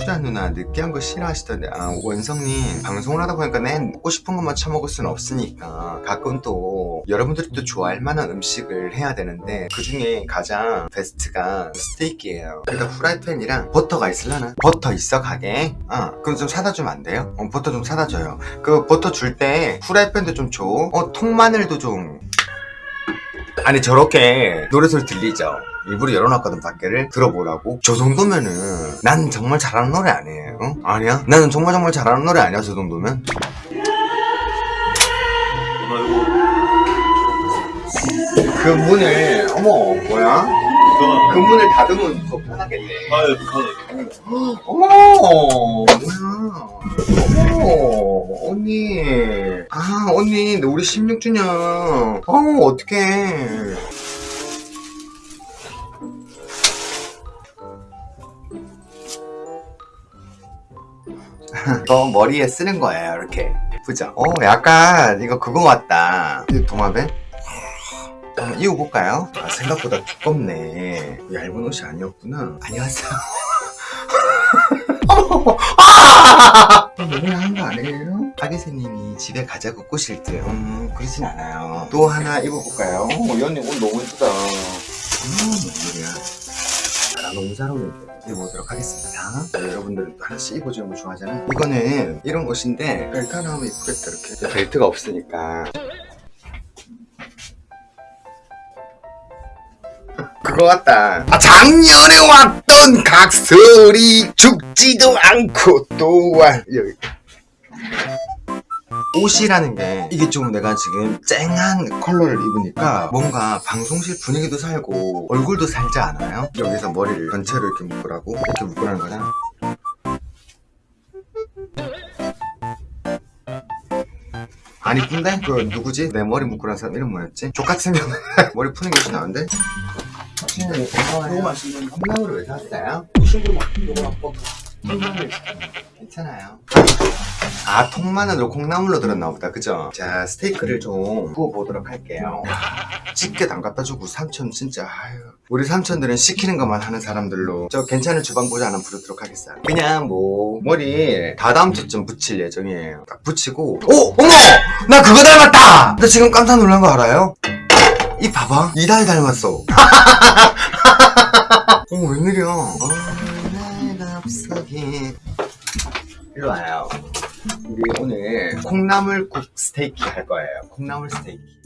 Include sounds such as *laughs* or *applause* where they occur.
추자 누나 느끼한 거 싫어하시던데 아 원성님 방송을 하다 보니까 내 먹고 싶은 것만 처먹을 수는 없으니까 가끔 또 여러분들이 또 좋아할 만한 음식을 해야 되는데 그 중에 가장 베스트가 스테이크예요 일단 후라이팬이랑 버터가 있을라나? 버터 있어 가게? 어 그럼 좀 사다 주면 안 돼요? 어 버터 좀 사다 줘요 그 버터 줄 때 후라이팬도 좀 줘. 어 통마늘도 좀 아니 저렇게 노래소리 들리죠? 일부러 열어놨거든 밖에를 들어보라고 저 정도면은 난 정말 잘하는 노래 아니에요 어? 아니야? 나는 정말 정말 잘하는 노래 아니야 저 정도면? 그 문을 어머 뭐야? 그 문을 닫으면 더 편하겠네 아유, 가네. 어머 뭐야 어머 언니 아 언니 우리 16주년 어 어떡해 이거 머리에 쓰는 거예요 이렇게 예쁘죠? 어 약간 이거 그거 같다 이 도마뱀? 한번 입어볼까요? 아 생각보다 두껍네 얇은 옷이 아니었구나 안녕하세요 *laughs* 아! 너무 야한 거 아니에요? 하기세님이 집에 가자고 꼬실 때 음, 그러진 않아요 또 하나 입어볼까요? 어, 이 언니 옷 너무 예쁘다 음, 웬일이야 나 너무 잘 어울리는데 입어보도록 하겠습니다 네, 여러분들은 또 하나씩 입어주는 거 좋아하잖아요 이거는 이런 옷인데 벨트 하나 하면 이쁘겠다 이렇게 벨트가 없으니까 그거 같다. 아, 작년에 왔던 각설이 죽지도 않고 또한 여기. 옷이라는 게 이게 좀 내가 지금 쨍한 컬러를 입으니까 뭔가 방송실 분위기도 살고 얼굴도 살지 않아요? 여기서 머리를 전체로 이렇게 묶으라고 이렇게 묶으라는 거잖아. 안 이쁜데? 그 누구지? 내 머리 묶으라는 사람 이름 뭐였지? 족같은 경우 *laughs* 머리 푸는 게 나은데? 너무 맛있는 거. 콩나물을 왜 샀어요? 막힌 거고 아빠. 콩나물 괜찮아요. 아 통마늘로 콩나물로 들었나 보다. 그죠? 자 스테이크를 좀 구워보도록 할게요. 집게 담갔다 주고 삼촌 진짜 아유. 우리 삼촌들은 시키는 것만 하는 사람들로. 저 괜찮은 주방보자 하나 부르도록 하겠어요. 그냥 뭐 머리 다다음 주쯤 붙일 예정이에요. 딱 붙이고 오! 어머! 나 그거 닮았다! 나 지금 깜짝 놀란 거 알아요? 이 봐봐. 이달 닮았어. *laughs* 어머 웬일이야. 날 와요. 우리 오늘 콩나물국 스테이키 할 거예요. 콩나물 스테이키